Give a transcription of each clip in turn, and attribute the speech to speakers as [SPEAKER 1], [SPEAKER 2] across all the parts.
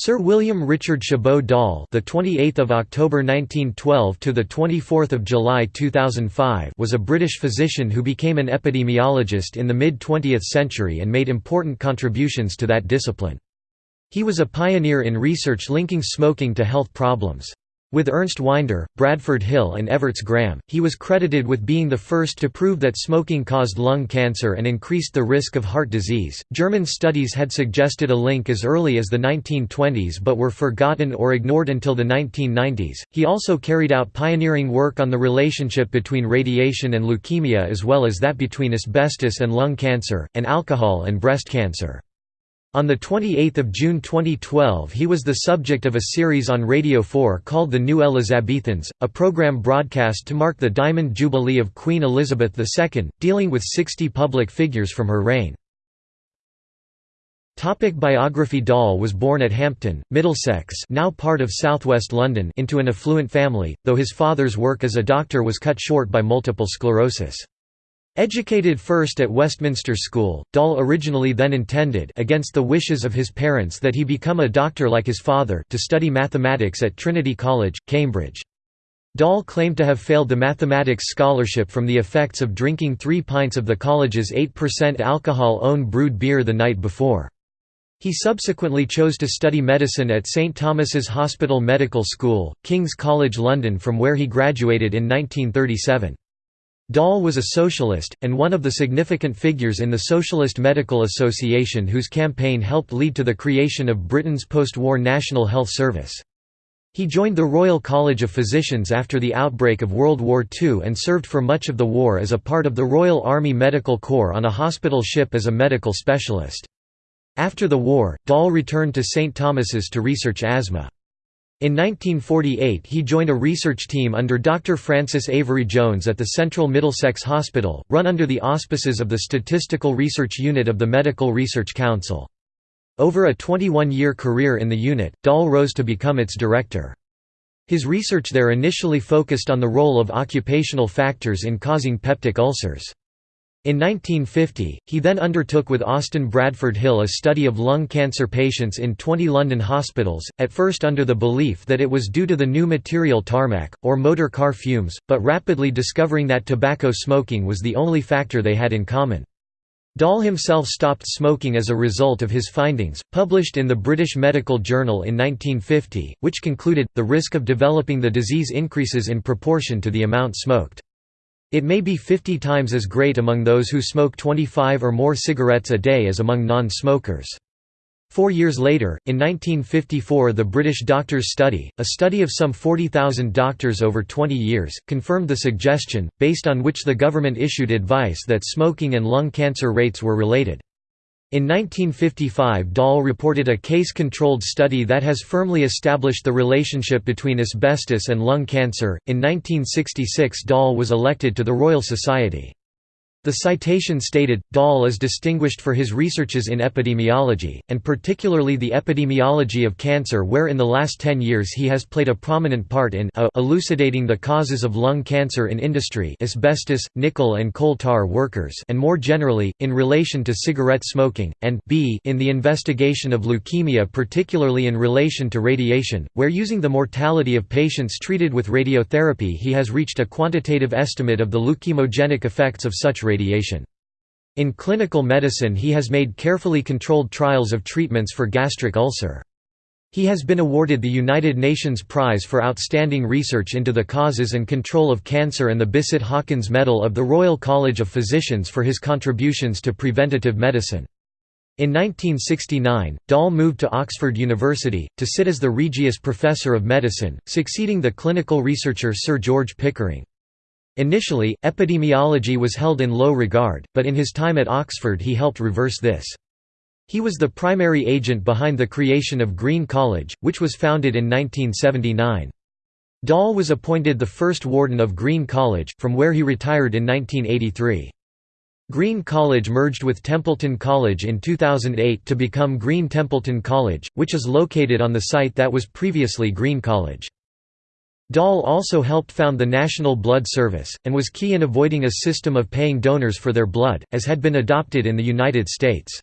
[SPEAKER 1] Sir William Richard Chabot Doll, the 28th of October 1912 to the 24th of July 2005, was a British physician who became an epidemiologist in the mid-20th century and made important contributions to that discipline. He was a pioneer in research linking smoking to health problems. With Ernst Wynder, Bradford Hill and Evarts Graham, he was credited with being the first to prove that smoking caused lung cancer and increased the risk of heart disease. German studies had suggested a link as early as the 1920s but were forgotten or ignored until the 1990s. He also carried out pioneering work on the relationship between radiation and leukemia as well as that between asbestos and lung cancer, and alcohol and breast cancer. On 28 June 2012 he was the subject of a series on Radio 4 called The New Elizabethans, a program broadcast to mark the Diamond Jubilee of Queen Elizabeth II, dealing with 60 public figures from her reign. Topic biography Doll was born at Hampton, Middlesex now part of southwest London into an affluent family, though his father's work as a doctor was cut short by multiple sclerosis. Educated first at Westminster School, Doll originally then intended against the wishes of his parents that he become a doctor like his father to study mathematics at Trinity College, Cambridge. Doll claimed to have failed the mathematics scholarship from the effects of drinking three pints of the college's 8% alcohol-own brewed beer the night before. He subsequently chose to study medicine at St Thomas's Hospital Medical School, King's College London from where he graduated in 1937. Doll was a socialist, and one of the significant figures in the Socialist Medical Association whose campaign helped lead to the creation of Britain's post-war National Health Service. He joined the Royal College of Physicians after the outbreak of World War II and served for much of the war as a part of the Royal Army Medical Corps on a hospital ship as a medical specialist. After the war, Doll returned to St Thomas's to research asthma. In 1948 he joined a research team under Dr. Francis Avery Jones at the Central Middlesex Hospital, run under the auspices of the Statistical Research Unit of the Medical Research Council. Over a 21-year career in the unit, Doll rose to become its director. His research there initially focused on the role of occupational factors in causing peptic ulcers. In 1950, he then undertook with Austin Bradford Hill a study of lung cancer patients in 20 London hospitals, at first under the belief that it was due to the new material tarmac, or motor car fumes, but rapidly discovering that tobacco smoking was the only factor they had in common. Doll himself stopped smoking as a result of his findings, published in the British Medical Journal in 1950, which concluded, the risk of developing the disease increases in proportion to the amount smoked. It may be 50 times as great among those who smoke 25 or more cigarettes a day as among non-smokers. Four years later, in 1954 the British Doctors' Study, a study of some 40,000 doctors over 20 years, confirmed the suggestion, based on which the government issued advice that smoking and lung cancer rates were related. In 1955 Doll reported a case-controlled study that has firmly established the relationship between asbestos and lung cancer. In 1966 Doll was elected to the Royal Society. The citation stated, Doll is distinguished for his researches in epidemiology, and particularly the epidemiology of cancer where in the last ten years he has played a prominent part in a elucidating the causes of lung cancer in industry asbestos, nickel and coal tar workers and more generally, in relation to cigarette smoking, and b in the investigation of leukemia particularly in relation to radiation, where using the mortality of patients treated with radiotherapy he has reached a quantitative estimate of the leukemogenic effects of such radiation. In clinical medicine he has made carefully controlled trials of treatments for gastric ulcer. He has been awarded the United Nations Prize for Outstanding Research into the Causes and Control of Cancer and the Bisset Hawkins Medal of the Royal College of Physicians for his contributions to preventative medicine. In 1969, Doll moved to Oxford University, to sit as the Regius Professor of Medicine, succeeding the clinical researcher Sir George Pickering. Initially, epidemiology was held in low regard, but in his time at Oxford he helped reverse this. He was the primary agent behind the creation of Green College, which was founded in 1979. Doll was appointed the first warden of Green College, from where he retired in 1983. Green College merged with Templeton College in 2008 to become Green Templeton College, which is located on the site that was previously Green College. Doll also helped found the National Blood Service, and was key in avoiding a system of paying donors for their blood, as had been adopted in the United States.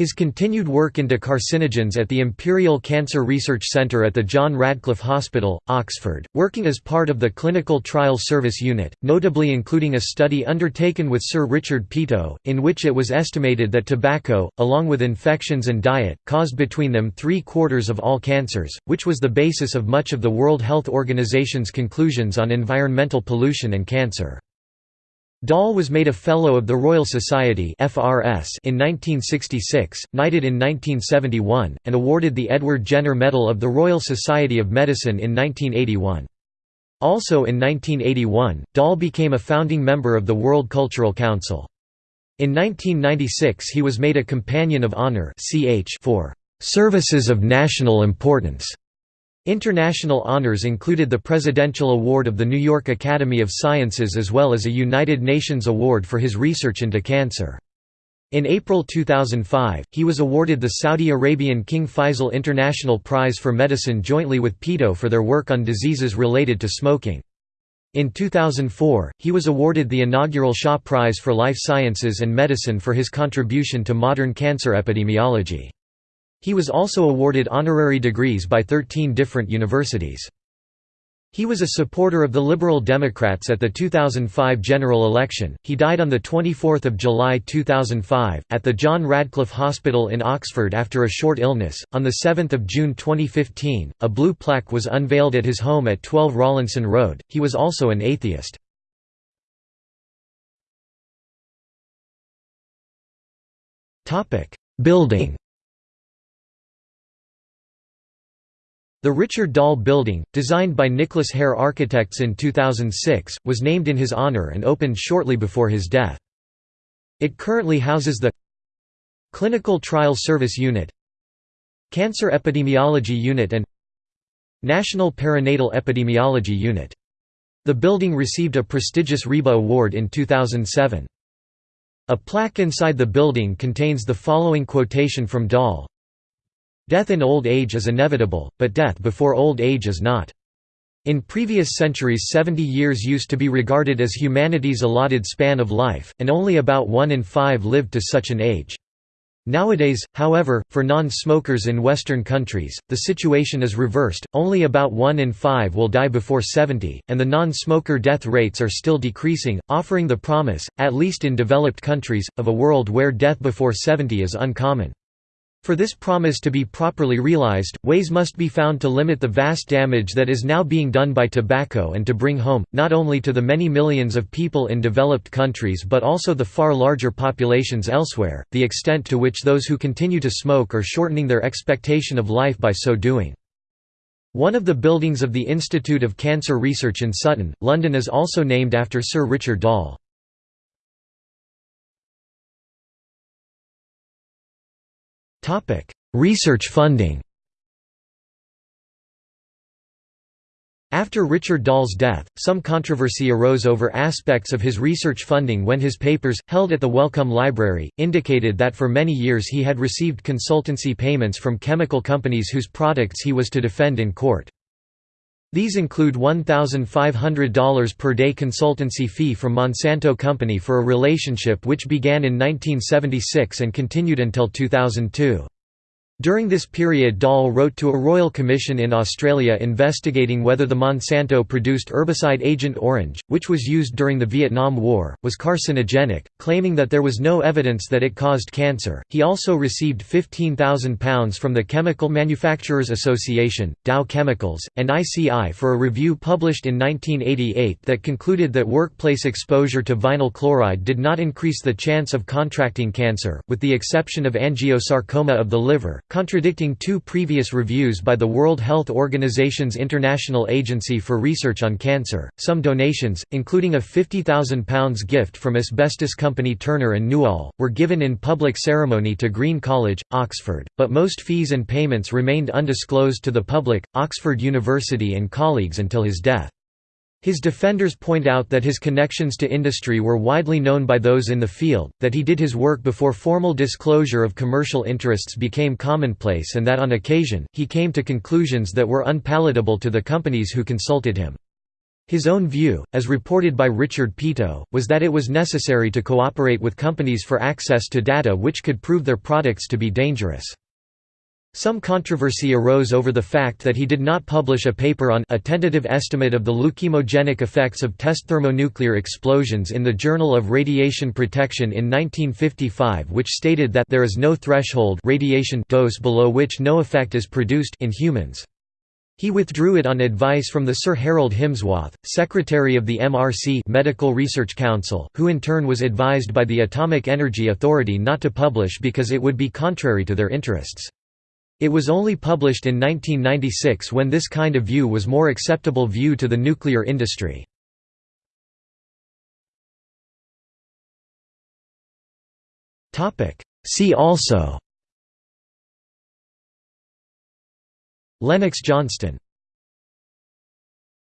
[SPEAKER 1] His continued work into carcinogens at the Imperial Cancer Research Centre at the John Radcliffe Hospital, Oxford, working as part of the Clinical Trial Service Unit, notably including a study undertaken with Sir Richard Peto, in which it was estimated that tobacco, along with infections and diet, caused between them three-quarters of all cancers, which was the basis of much of the World Health Organization's conclusions on environmental pollution and cancer. Doll was made a Fellow of the Royal Society in 1966, knighted in 1971, and awarded the Edward Jenner Medal of the Royal Society of Medicine in 1981. Also in 1981, Doll became a founding member of the World Cultural Council. In 1996 he was made a Companion of Honour for "...services of national importance." International honors included the Presidential Award of the New York Academy of Sciences as well as a United Nations Award for his research into cancer. In April 2005, he was awarded the Saudi Arabian King Faisal International Prize for Medicine jointly with Peto for their work on diseases related to smoking. In 2004, he was awarded the inaugural Shaw Prize for Life Sciences and Medicine for his contribution to modern cancer epidemiology. He was also awarded honorary degrees by 13 different universities. He was a supporter of the Liberal Democrats at the 2005 general election. He died on the 24th of July 2005 at the John Radcliffe Hospital in Oxford after a short illness. On the 7th of June 2015, a blue plaque was unveiled at his home at 12 Rawlinson Road. He was also an atheist. Topic: Building The Richard Doll Building, designed by Nicholas Hare Architects in 2006, was named in his honor and opened shortly before his death. It currently houses the Clinical Trial Service Unit Cancer Epidemiology Unit and National Perinatal Epidemiology Unit. The building received a prestigious RIBA award in 2007. A plaque inside the building contains the following quotation from Doll Death in old age is inevitable, but death before old age is not. In previous centuries 70 years used to be regarded as humanity's allotted span of life, and only about one in five lived to such an age. Nowadays, however, for non-smokers in Western countries, the situation is reversed, only about 1 in 5 will die before 70, and the non-smoker death rates are still decreasing, offering the promise, at least in developed countries, of a world where death before 70 is uncommon. For this promise to be properly realized, ways must be found to limit the vast damage that is now being done by tobacco and to bring home, not only to the many millions of people in developed countries but also the far larger populations elsewhere, the extent to which those who continue to smoke are shortening their expectation of life by so doing. One of the buildings of the Institute of Cancer Research in Sutton, London is also named after Sir Richard Doll. Research funding After Richard Doll's death, some controversy arose over aspects of his research funding when his papers, held at the Wellcome Library, indicated that for many years he had received consultancy payments from chemical companies whose products he was to defend in court. These include $1,500 per day consultancy fee from Monsanto Company for a relationship which began in 1976 and continued until 2002. During this period Doll wrote to a royal commission in Australia investigating whether the Monsanto produced herbicide Agent Orange, which was used during the Vietnam War, was carcinogenic, claiming that there was no evidence that it caused cancer. He also received £15,000 from the Chemical Manufacturers Association, Dow Chemicals, and ICI for a review published in 1988 that concluded that workplace exposure to vinyl chloride did not increase the chance of contracting cancer, with the exception of angiosarcoma of the liver contradicting two previous reviews by the World Health Organization's International Agency for Research on Cancer. Some donations, including a £50,000 gift from asbestos company Turner and Newall, were given in public ceremony to Green College, Oxford, but most fees and payments remained undisclosed to the public, Oxford University and colleagues until his death. His defenders point out that his connections to industry were widely known by those in the field, that he did his work before formal disclosure of commercial interests became commonplace and that on occasion, he came to conclusions that were unpalatable to the companies who consulted him. His own view, as reported by Richard Peto, was that it was necessary to cooperate with companies for access to data which could prove their products to be dangerous. Some controversy arose over the fact that he did not publish a paper on a tentative estimate of the leukemogenic effects of test thermonuclear explosions in the Journal of Radiation Protection in 1955 which stated that there is no threshold radiation dose below which no effect is produced in humans. He withdrew it on advice from the Sir Harold Himsworth, secretary of the MRC Medical Research Council, who in turn was advised by the Atomic Energy Authority not to publish because it would be contrary to their interests. It was only published in 1996 when this kind of view was more acceptable view to the nuclear industry. See also Lennox Johnston